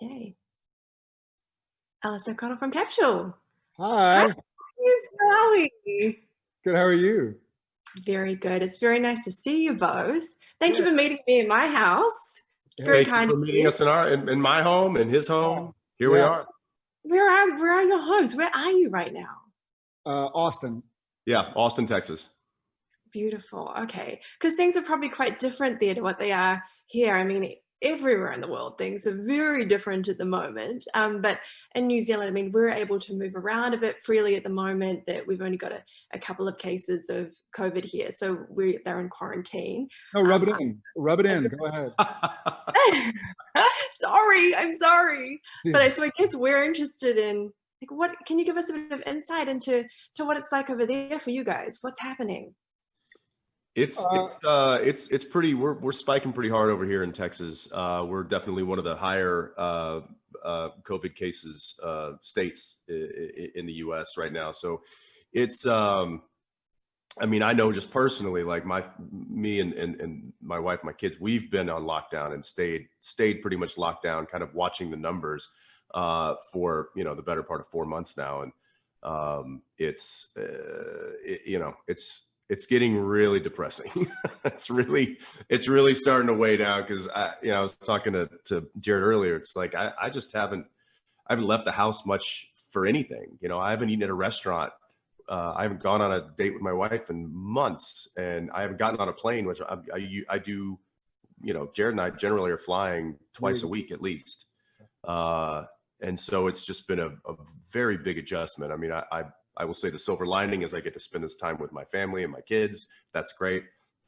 Okay. Alice O'Connell from Capsule. Hi. Hi, how are you? Good. How are you? Very good. It's very nice to see you both. Thank you for meeting me in my house. Very Thank kind you for of meeting you. us in our in, in my home and his home. Here we are. Where are where are your homes? Where are you right now? Uh, Austin. Yeah, Austin, Texas. Beautiful. Okay. Because things are probably quite different there to what they are here. I mean, everywhere in the world, things are very different at the moment. Um, but in New Zealand, I mean, we're able to move around a bit freely at the moment that we've only got a, a couple of cases of COVID here. So we they're in quarantine. No, rub it Um, in. Rub it in. Go ahead. sorry, I'm sorry. But I, so I guess we're interested in like what can you give us a bit of insight into to what it's like over there for you guys? What's happening? It's Uh, it's uh it's it's pretty we're we're spiking pretty hard over here in Texas. Uh we're definitely one of the higher uh uh COVID cases uh states in the US right now. So it's um I mean, I know just personally, like my me and, and and my wife, my kids, we've been on lockdown and stayed stayed pretty much locked down, kind of watching the numbers uh, for you know the better part of four months now, and um, it's uh, it, you know it's it's getting really depressing. it's really it's really starting to weigh down because I you know I was talking to to Jared earlier. It's like I I just haven't I haven't left the house much for anything. You know, I haven't eaten at a restaurant uh, I haven't gone on a date with my wife in months, and I haven't gotten on a plane, which I, I do. You know, Jared and I generally are flying twice a Mm. week at least, uh, and so it's just been a, a very big adjustment. I mean, I, I I will say the silver lining is I get to spend this time with my family and my kids. That's great,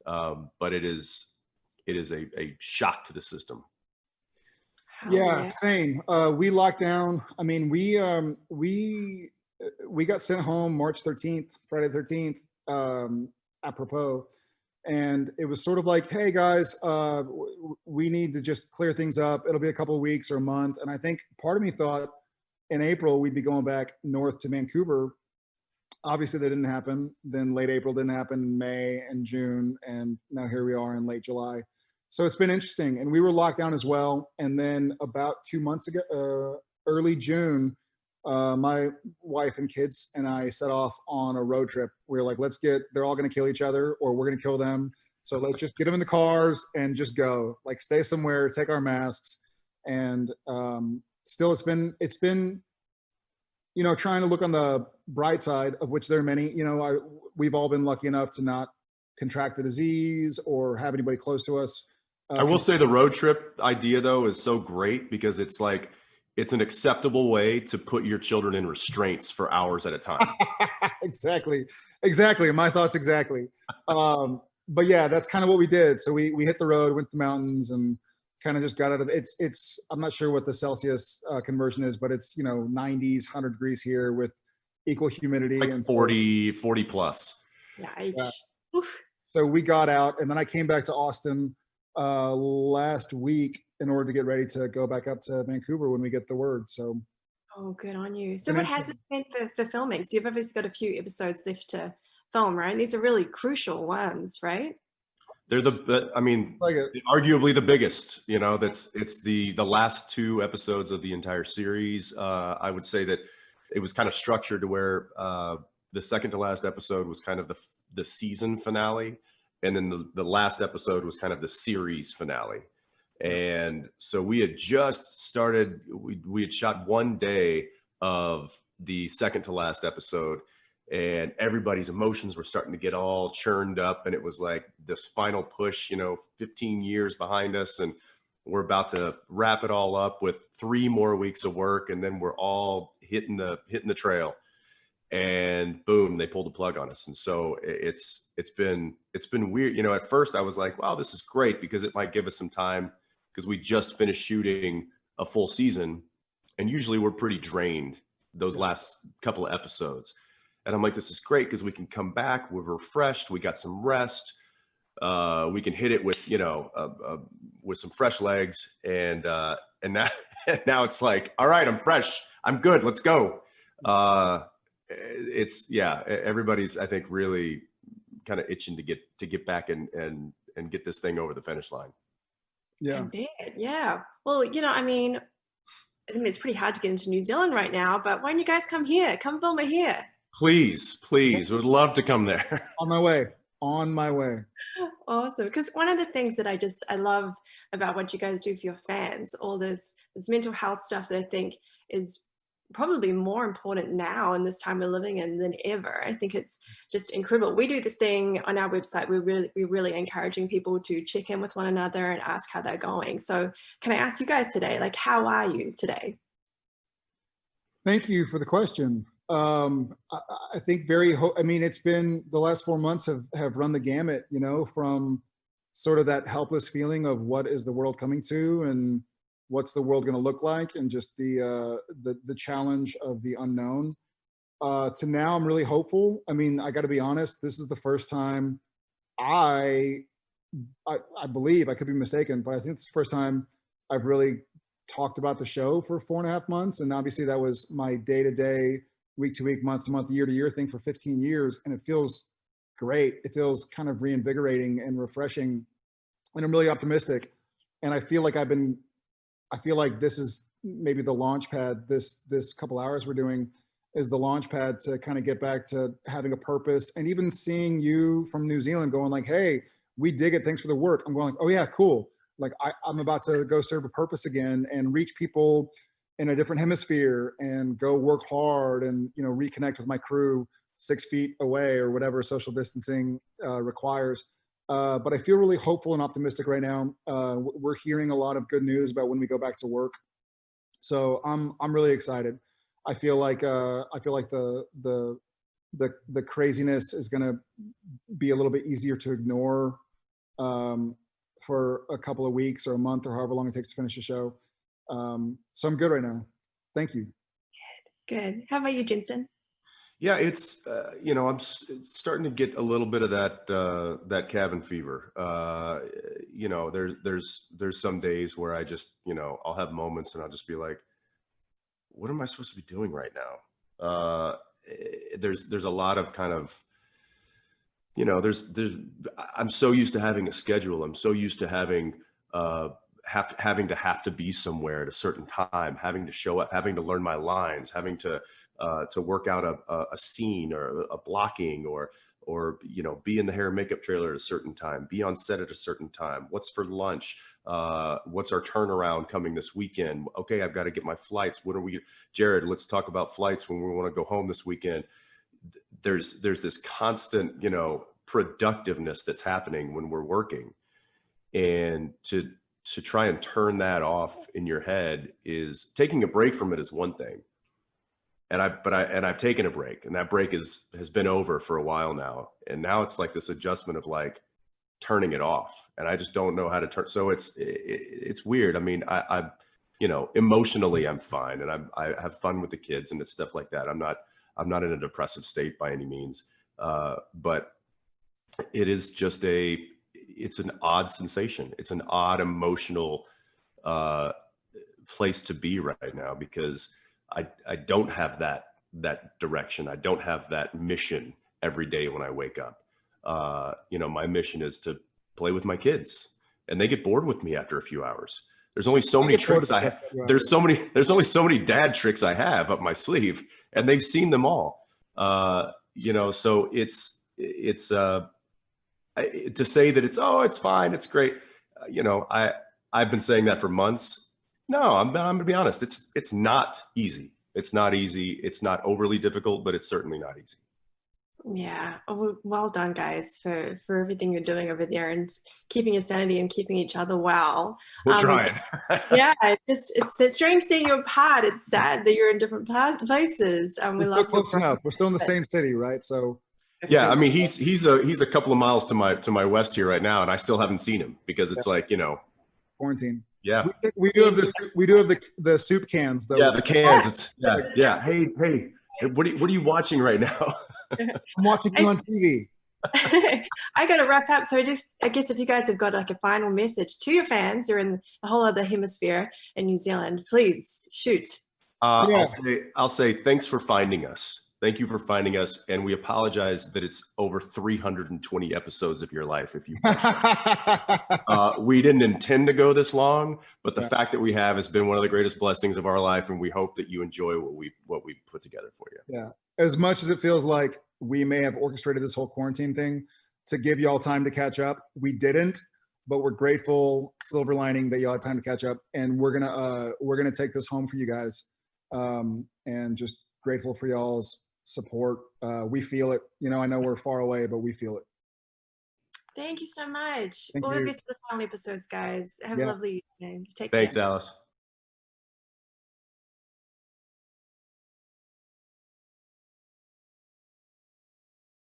um, but it is it is a, a shock to the system. Yeah, same. Uh, we locked down. I mean, we um, we uh, we got sent home March 13th, Friday 13th, um, apropos. And it was sort of like, hey guys, uh, w- w- we need to just clear things up. It'll be a couple of weeks or a month. And I think part of me thought in April we'd be going back north to Vancouver. Obviously, that didn't happen. Then late April didn't happen. May and June, and now here we are in late July. So it's been interesting, and we were locked down as well. And then about two months ago, uh, early June, uh, my wife and kids and I set off on a road trip. We were like, let's get, they're all going to kill each other or we're going to kill them. So let's just get them in the cars and just go like stay somewhere, take our masks. And um, still it's been, it's been, you know, trying to look on the bright side of which there are many, you know, I, we've all been lucky enough to not contract the disease or have anybody close to us. Uh, I will say the road trip idea though is so great because it's like it's an acceptable way to put your children in restraints for hours at a time. exactly exactly my thoughts exactly um but yeah that's kind of what we did so we we hit the road went to the mountains and kind of just got out of it's it's i'm not sure what the celsius uh, conversion is but it's you know 90s 100 degrees here with equal humidity like and so- 40 40 plus. Yeah. So we got out and then i came back to austin uh last week in order to get ready to go back up to vancouver when we get the word so Oh, good on you. So And what has it been for, for filming? So you've obviously got a few episodes left to film, right? These are really crucial ones, right? They're the the- I mean like a, arguably the biggest, you know, that's it's the the last two episodes of the entire series. Uh I would say that it was kind of structured to where uh the second to last episode was kind of the the season finale and then the, the last episode was kind of the series finale. And so we had just started, we, we had shot one day of the second to last episode, and everybody's emotions were starting to get all churned up. And it was like this final push, you know, 15 years behind us. And we're about to wrap it all up with three more weeks of work. And then we're all hitting the, hitting the trail. And boom they pulled the plug on us. And so it's it's been it's been weird. You know at first i was like wow this is great because it might give us some time because we just finished shooting a full season. And usually we're pretty drained those last couple of episodes. And i'm like this is great because we can come back we're refreshed we got some rest uh we can hit it with you know uh, uh, with some fresh legs. And uh and now now it's like all right i'm fresh i'm good let's go uh it's yeah everybody's i think really kind of itching to get to get back and and and get this thing over the finish line yeah I yeah. Well, you know, I mean, I mean, it's pretty hard to get into New Zealand right now, but why don't you guys come here? Come film it here. Please, please, would love to come there. On my way. On my way. Awesome. Because one of the things that I just, I love about what you guys do for your fans, all this, this mental health stuff that I think is probably more important now in this time we're living in than ever. I think it's just incredible. We do this thing on our website. We're really, we're really encouraging people to check in with one another and ask how they're going. So can I ask you guys today, like, how are you today? Thank you for the question. Um, I, I think very, I mean, it's been the last four months have, have run the gamut, you know, from sort of that helpless feeling of what is the world coming to and what's the world going to look like and just the uh, the the challenge of the unknown. Uh, to now, I'm really hopeful. I mean, I got to be honest. This is the first time I, I, I believe I could be mistaken, but I think it's the first time I've really talked about the show for four and a half months. And obviously, that was my day to day, week to week, month to month, year to year thing for 15 years, and it feels great. It feels kind of reinvigorating and refreshing, and I'm really optimistic. And I feel like I've been I feel like this is maybe the launch pad. This this couple hours we're doing is the launch pad to kind of get back to having a purpose and even seeing you from New Zealand going like, hey, we dig it. Thanks for the work. I'm going like, oh yeah, cool. Like I, I'm about to go serve a purpose again and reach people in a different hemisphere and go work hard and you know reconnect with my crew six feet away or whatever social distancing uh, requires. Uh, but I feel really hopeful and optimistic right now. Uh, we're hearing a lot of good news about when we go back to work. So I'm I'm really excited. I feel like uh, I feel like the the the the craziness is going to be a little bit easier to ignore um, for a couple of weeks or a month or however long it takes to finish the show. Um, so I'm good right now. Thank you. Good. Good. How about you, Jensen? Yeah, it's uh, you know I'm starting to get a little bit of that uh, that cabin fever. Uh, you know, there's there's there's some days where I just you know I'll have moments and I'll just be like, what am I supposed to be doing right now? Uh, eh, there's there's a lot of kind of you know there's there's I'm so used to having a schedule. I'm so used to having uh, have, having to have to be somewhere at a certain time, having to show up, having to learn my lines, having to uh, to work out a, a, scene or a blocking or or you know be in the hair and makeup trailer at a certain time, be on set at a certain time. What's for lunch? Uh, what's our turnaround coming this weekend? Okay, I've got to get my flights. what are we, Jared? Let's talk about flights when we want to go home this weekend. There's there's this constant you know productiveness that's happening when we're working, and to to try and turn that off in your head is taking a break from it is one thing and I but I and I've taken a break and that break is has been over for a while now and now it's like this adjustment of like turning it off and I just don't know how to turn so it's it, it's weird. I mean I I you know emotionally I'm fine and I'm I have fun with the kids and it's stuff like that. I'm not I'm not in a depressive state by any means uh, but it is just a it's an odd sensation. It's an odd emotional uh, place to be right now because I, I don't have that that direction. I don't have that mission every day when I wake up. Uh, you know, my mission is to play with my kids, and they get bored with me after a few hours. There's only so many tricks I have. There's so many. There's only so many dad tricks I have up my sleeve, and they've seen them all. Uh, you know, so it's it's uh, to say that it's oh it's fine, it's great. Uh, you know, I I've been saying that for months no, I'm, I'm gonna be honest. It's it's not easy. It's not easy. It's not overly difficult, but it's certainly not easy. Yeah. Oh, well done, guys, for for everything you're doing over there and keeping your sanity and keeping each other well. We're um, trying. yeah, it's just it's, it's strange seeing you apart. It's sad that you're in different places. Um, we We're love close enough. We're still in the same city, right? So. Yeah, I mean he's he's a he's a couple of miles to my to my west here right now, and I still haven't seen him because it's yeah. like you know quarantine. Yeah, we, we, do have the we do have the the soup cans though. Yeah, the cans. It's yeah, yeah. Hey, hey, what are you, what are you watching right now? I'm watching you on TV. I got to wrap up. So I just, I guess if you guys have got like a final message to your fans, you're in a whole other hemisphere in New Zealand, please shoot. Uh, yeah. I'll say, I'll say, thanks for finding us. Thank you for finding us, and we apologize that it's over 320 episodes of your life. If you, uh, we didn't intend to go this long, but the Yeah. fact that we have has been one of the greatest blessings of our life, and we hope that you enjoy what we what we put together for you. Yeah, as much as it feels like we may have orchestrated this whole quarantine thing to give y'all time to catch up, we didn't. But we're grateful, silver lining that y'all had time to catch up, and we're gonna uh, we're gonna take this home for you guys, um, and just grateful for y'all's support. Uh, we feel it. You know, I know we're far away, but we feel it. Thank you so much. Thank All the you. best for the final episodes, guys. Have Yeah. a lovely evening. Take care. Thanks, care. Alice.